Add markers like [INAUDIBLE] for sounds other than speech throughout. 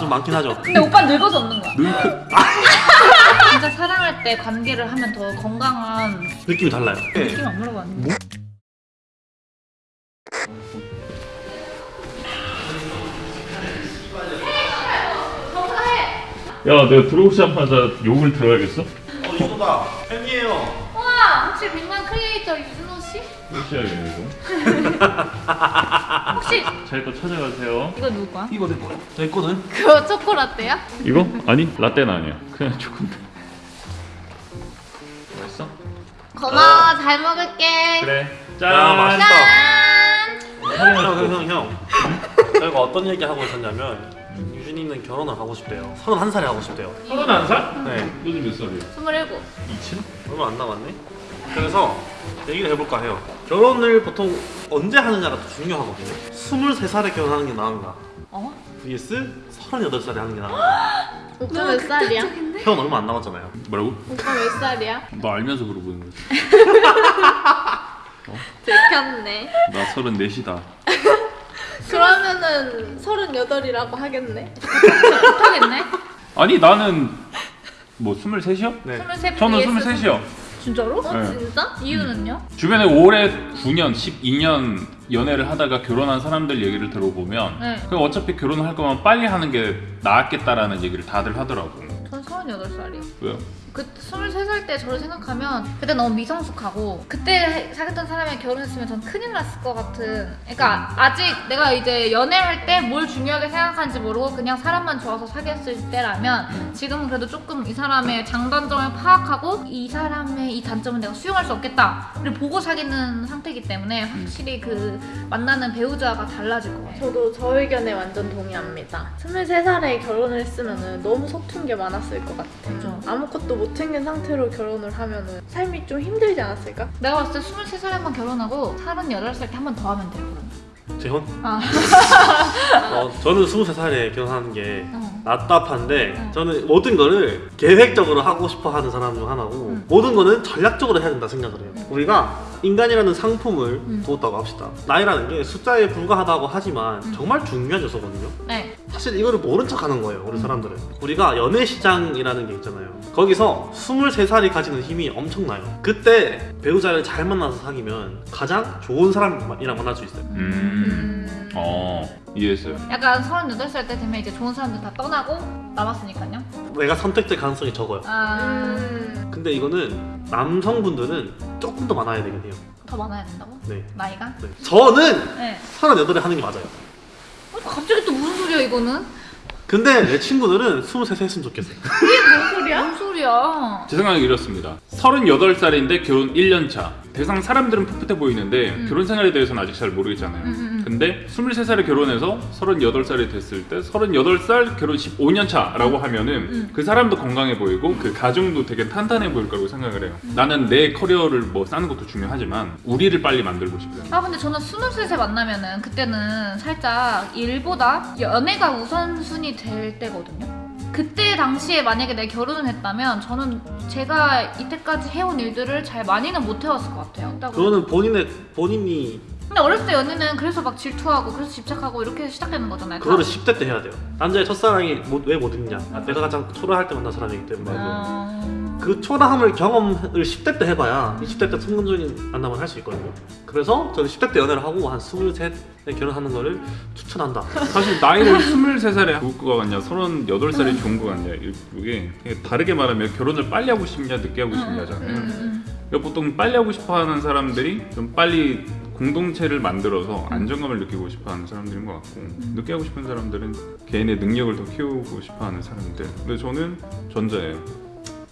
좀 많긴 하죠. 근데 오빠 늙어서 없는 거야. 늙 [LAUGHS] 진짜 사랑할 때 관계를 하면 더 건강한 느낌이 달라요. 네. 느낌 안 물어봤는데. 야 내가 들어오자마자 욕을 들어야겠어? 어 이거다. 팬이에요. 우와 혹시 빅만 크리에이터 유준호 씨? 무시하게 이거 [LAUGHS] 혹시 잘거 찾아가세요 이거 누구 거야? 이거 내 거야. 내 거는 그거 초코라떼야? 이거? 아니 라떼는 아니야 그냥 초코인데 맛있어? 고마워 잘 먹을게. 그래 야짠 맛있다. 짠. 형, 형, 형, 형. 저희가 어떤 얘기 하고 있었냐면 유진이는 결혼을 하고 싶대요. 31살에 하고 싶대요. 서른 살? 네, 요즘 몇 살이야? 스물일곱. 2층? 얼마 안 남았네. 그래서 얘기를 해볼까 해요. 결혼을 보통 언제 하느냐가 더 중요하거든요. 23살에 결혼하는 게 나은가? 어? vs 38살에 하는 게 나은가? [GASPS] 오빠 몇 살이야? 형 얼마 안 남았잖아요. 뭐라고? 오빠 몇 살이야? 너 알면서 물어보는 거지 [LAUGHS] 들켰네. 나 서른넷이다 [LAUGHS] 그러면은 서른여덟이라고 하겠네. [LAUGHS] 못하겠네. 아니 나는 뭐 스물셋이요? 네. 스물세. 저는 vs 스물셋이요 진짜로? 어 네. 진짜? 이유는요? 주변에 올해 9년, 12년 연애를 하다가 결혼한 사람들 얘기를 들어보면 네. 그럼 어차피 결혼을 할 거면 빨리 하는 게 낫겠다라는 얘기를 다들 하더라고 전 서른여덟 살이요. 왜요? 그 23살 때 저를 생각하면 그때 너무 미성숙하고 그때 사귀었던 사람이 결혼했으면 전 큰일 났을 것 같은 그러니까 아직 내가 이제 연애할 때 뭘 중요하게 생각하는지 모르고 그냥 사람만 좋아서 사귀었을 때라면 지금은 그래도 조금 이 사람의 장단점을 파악하고 이 사람의 이 단점은 내가 수용할 수 없겠다를 보고 사귀는 상태이기 때문에 확실히 그 만나는 배우자가 달라질 것 같아요 저도 저 의견에 완전 동의합니다. 23살에 결혼을 했으면 너무 서툰 게 많았을 것 같아. 그죠. 아무것도 못 챙긴 상태로 결혼을 하면 삶이 좀 힘들지 않았을까? 내가 봤을 때 23살에 한번 결혼하고 38살 때 한 번 더 하면 돼요 재혼? 아. [LAUGHS] 어, 저는 23살에 결혼하는 게 어. 답답한데 응. 저는 모든 거를 계획적으로 하고 싶어 하는 사람 중 하나고 응. 모든 거는 전략적으로 해야 된다 생각을 해요. 응. 우리가 인간이라는 상품을 응. 두었다고 합시다. 나이라는 게 숫자에 불과하다고 하지만 응. 정말 중요한 요소거든요. 네 사실 이거를 모른 척 하는 거예요, 우리 사람들은. 우리가 연애 시장이라는 게 있잖아요. 거기서 23살이 가지는 힘이 엄청나요. 그때 배우자를 잘 만나서 사귀면 가장 좋은 사람이랑 만날 수 있어요. 음... 어 이해했어요 약간 38살 때 되면 이제 좋은 사람들 다 떠나고 남았으니까요. 내가 선택될 가능성이 적어요. 아, 음... 근데 이거는 남성분들은 조금 더 많아야 되긴 해요. 더 많아야 된다고? 네. 나이가? 네. 저는 네. 38에 하는 게 맞아요. 어, 갑자기 또 이거는? 근데 내 친구들은 23세 했으면 좋겠어요. 뭔 소리야? 무슨 소리야? 제 생각은 이렇습니다 38살인데 결혼 1년 차 대상 사람들은 풋풋해 보이는데 음. 결혼 생활에 대해서는 아직 잘 모르겠잖아요 음, 음, 음. 근데 23살에 결혼해서 38살이 됐을 때 38살 결혼 15년 차라고 하면은 음. 그 사람도 건강해 보이고 그 가정도 되게 탄탄해 보일 거라고 생각을 해요. 나는 내 커리어를 뭐 쌓는 것도 중요하지만 우리를 빨리 만들고 싶어요. 아 근데 저는 23세 만나면은 그때는 살짝 일보다 연애가 우선순위 될 때거든요. 그때 당시에 만약에 내가 결혼을 했다면 저는 제가 이때까지 해온 일들을 잘 많이는 못 해왔을 것 같아요. 딱 그거는 본인의 본인이 근데 어렸을 때 연애는 그래서 막 질투하고 그래서 집착하고 이렇게 시작되는 거잖아요. 다. 그거를 10대 때 해야 돼요. 남자의 첫사랑이 왜 못 있냐? 아, 내가 가장 초라할 때 만난 사람이기 때문에 어... 그 초라함을 경험을 10대 때 해봐야 20대 때 성공적인 만남을 할 수 있거든요. 그래서 저는 10대 때 연애를 하고 한 23에 결혼하는 거를 추천한다. 사실 나이를 23살에 좋을 것 같냐, 38살이 좋은 것 같냐 이게 다르게 말하면 결혼을 빨리 하고 싶냐, 늦게 하고 싶냐잖아요. 음, 그러니까 보통 빨리 하고 싶어하는 사람들이 좀 빨리 공동체를 만들어서 안정감을 느끼고 싶어하는 사람들인 것 같고 늦게 하고 싶은 사람들은 개인의 능력을 더 키우고 싶어하는 사람들. 근데 저는 전자예요.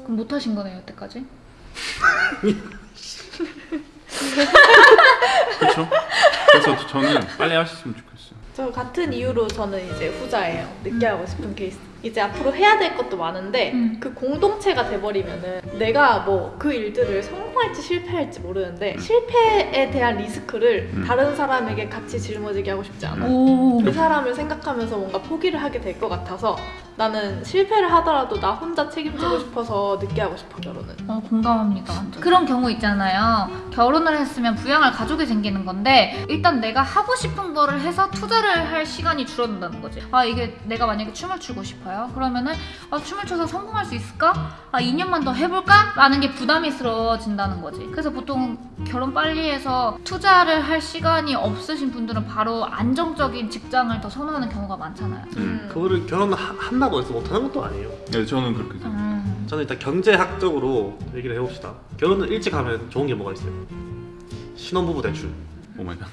그럼 못 하신 거네요 여태까지? 그렇죠? 그래서 저는 빨리 하셨으면 좋겠어요. 저 같은 이유로 저는 이제 후자예요. 늦게 하고 싶은 케이스. 이제 앞으로 해야 될 것도 많은데 음. 그 공동체가 돼버리면은 내가 뭐 그 일들을 성공할지 실패할지 모르는데 음. 실패에 대한 리스크를 음. 다른 사람에게 같이 짊어지게 하고 싶지 않아. 오. 그 사람을 생각하면서 뭔가 포기를 하게 될 것 같아서 나는 실패를 하더라도 나 혼자 책임지고 싶어서 늦게 하고 싶어 결혼은. 어, 공감합니다. 완전. 그런 경우 있잖아요. 결혼을 했으면 부양할 가족이 생기는 건데 일단 내가 하고 싶은 거를 해서 투자를 할 시간이 줄어든다는 거지. 아 이게 내가 만약에 춤을 추고 싶어요. 그러면은 아, 춤을 춰서 성공할 수 있을까? 아 2년만 더 해볼까? 라는 게 부담스러워진다는 거지. 그래서 보통 결혼 빨리 해서 투자를 할 시간이 없으신 분들은 바로 안정적인 직장을 더 선호하는 경우가 많잖아요. 음. 그거를 결혼 한다 고 해서 못하는 것도 아니에요. 네, 저는 그렇게 생각해요. 음. 저는 일단 경제학적으로 얘기를 해봅시다. 결혼을 일찍 하면 좋은 게 뭐가 있어요? 신혼부부 대출. oh my god.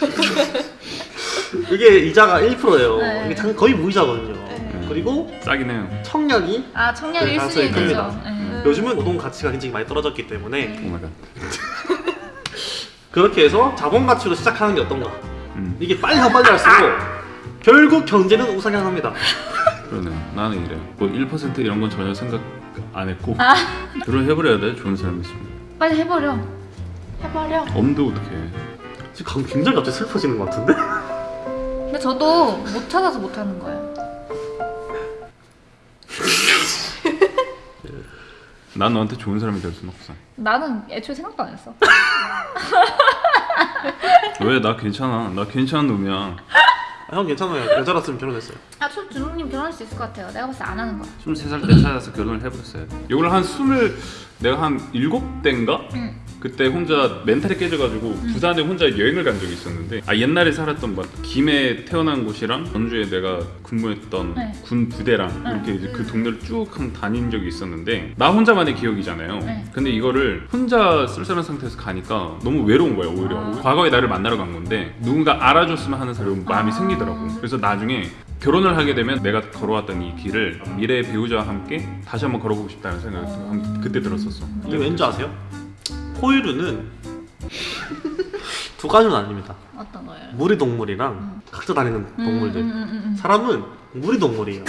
[LAUGHS] 이게 이자가 1%예요. 네. 이게 참 거의 무이자거든요. 네. 그리고 싸긴 해요. 청약이 아 청년 네, 1순위 가능성이 되죠. 네. 요즘은 노동 가치가 굉장히 많이 떨어졌기 때문에 oh my god. [LAUGHS] 그렇게 해서 자본 가치로 시작하는 게 어떤가? 음. 이게 빨리 하면 빨리 할수록 결국 경제는 우상향합니다. 그러네. 나는 이래. 뭐 1% 이런 건 전혀 생각 안 했고 아. 결혼해버려야 돼. 좋은 사람 있으면. 빨리 해버려. 해버려. 엄도 어떻게 해? 지금 굉장히 갑자기 슬퍼지는 것 같은데? 근데 저도 못 찾아서 못 하는 거예요. [LAUGHS] 난 너한테 좋은 사람이 될 수는 없어. 나는 애초에 생각도 안 했어. 왜? 나 괜찮아. 나 괜찮은 놈이야. 아, 형 괜찮아요. 여자랐으면 결혼했어요. 아, 저 준호님 결혼할 수 있을 것 같아요. 내가 봤을 때 안 하는 거야. 23살 때 찾아서 결혼을 해버렸어요. 이걸 한 20, 내가 한 7대인가? 응. 그때 혼자 멘탈이 깨져가지고 부산에 혼자 여행을 간 적이 있었는데 아 옛날에 살았던 막 김해 태어난 곳이랑 전주에 내가 근무했던 네. 군 부대랑 네. 이렇게 이제 그 동네를 쭉 한 다닌 적이 있었는데 나 혼자만의 기억이잖아요. 네. 근데 이거를 혼자 쓸쓸한 상태에서 가니까 너무 외로운 거야 오히려. 아. 과거에 나를 만나러 간 건데 누군가 알아줬으면 하는 사람 마음이 아. 생기더라고. 그래서 나중에 결혼을 하게 되면 내가 걸어왔던 이 길을 미래의 배우자와 함께 다시 한번 걸어보고 싶다는 생각이 한- 그때 들었었어. 이게 왠지 아세요? 포유류는 두 가지는 아닙니다. 어떤 거예요? 무리 동물이랑 각자 다니는 동물들. 음, 음, 음, 음. 사람은 무리 동물이에요.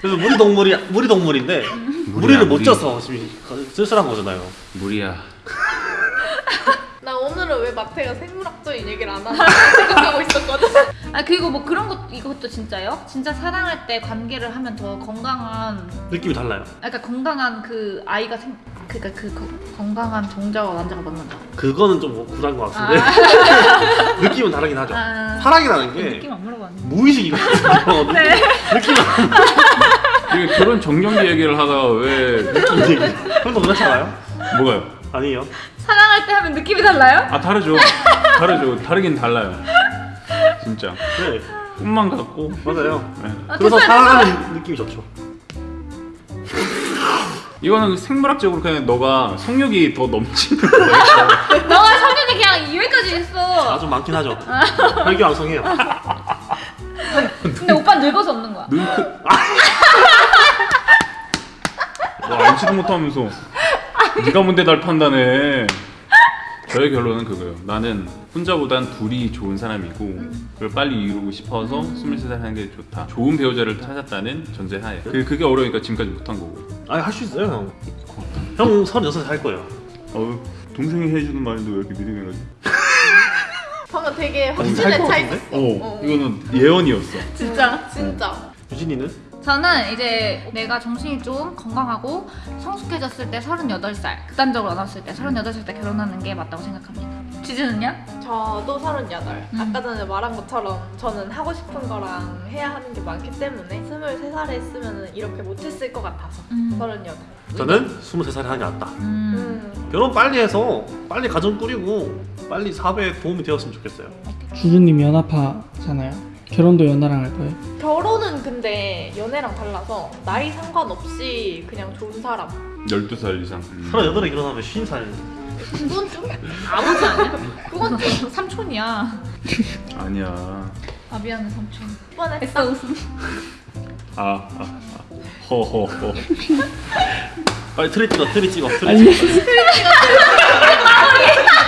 그래서 무리 동물이 무리 동물인데 무리야, 무리를 못 무리. 쪄서 지금 쓸쓸한 거잖아요. 무리야. [LAUGHS] 나 오늘은 왜 마태가 생물학적인 얘기를 안 하나 생각하고 있었거든. 아 그리고 뭐 그런 것 이것도 진짜요? 진짜 사랑할 때 관계를 하면 더 건강한, 느낌이 달라요. 아, 그러니까 건강한 그 아이가 생, 그러니까 그 거- 건강한 동자와 남자가 만난다. 그거는 좀 구란 것 아, 같은데 [LAUGHS] 느낌은 다르긴 하죠. 아, 사랑이라는 그게 느낌 안 물어봤네. 무의식이거든요. [LAUGHS] 네. 느낌은 이게 결혼 정년기 얘기를 하다가 왜 느낌 얘기. 형도 그렇잖아요? 뭐가요? 아니에요. 사랑할 때 하면 느낌이 달라요? 아 다르죠. [LAUGHS] 다르죠. 다르긴 달라요. 진짜 네, 꿈만 같고. 맞아요. 네. 아, 그래서 사랑하는 느낌이 좋죠. 이거는 생물학적으로 그냥 너가 성욕이 더 넘치는 거야. [LAUGHS] 너가 성년이 그냥 여기까지 했어. 아주 많긴 하죠. 혈기왕성해요. 근데 오빠 늙어서 없는 거야. 눈 크. [LAUGHS] 와 알지도 못하면서 네가 뭔데 날 판단해. 저의 결론은 그거예요. 나는 혼자보단 둘이 좋은 사람이고 그걸 빨리 이루고 싶어서 23살 하는 게 좋다. 좋은 배우자를 찾았다는 전제하에. 그, 그게 어려우니까 지금까지 못한 거고. 아니 할 수 있어요 형. 형 36살 할 거예요. 어우 동생이 해주는 말인데 왜 이렇게 믿음해가지? 방금 되게 살 확신에 것 차? 있었어. 어, 이거는 예언이었어. 진짜. 진짜. 유진이는? 저는 이제 내가 정신이 좀 건강하고 성숙해졌을 때 38살 극단적으로 나눴을 때 38살 때 결혼하는 게 맞다고 생각합니다 지즈는요? 저도 38. 음. 아까 전에 말한 것처럼 저는 하고 싶은 거랑 해야 하는 게 많기 때문에 23살에 했으면 이렇게 못했을 것 같아서 음. 38. 저는 23살에 하는 게 낫다. 음. 음. 결혼 빨리 해서 빨리 가정 꾸리고 빨리 사회에 도움이 되었으면 좋겠어요. 주주님 연하파잖아요. 결혼도 연하랑 할 거예요. 결혼은 근데 연애랑 달라서 나이 상관없이 그냥 좋은 사람. 12살 이상. 음. 38에 결혼하면 50살. 그건 좀 아버지 아니야? 그건 좀 삼촌이야 아니야. 아 미안해 삼촌 뻔했어. 웃음 아, 아, 아. 허허허. 빨리 트리 찍어, 트리 찍어, 트리 아니 찍어. [LAUGHS]